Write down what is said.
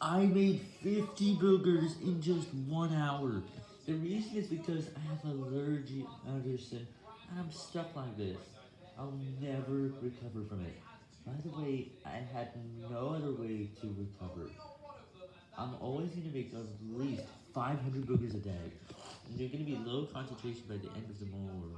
I made 50 boogers in just one hour. The reason is because I have allergic Anderson, and I'm stuck like this. I'll never recover from it. By the way, I had no other way to recover. I'm always going to make at least 500 boogers a day, and they're going to be low concentration by the end of the month.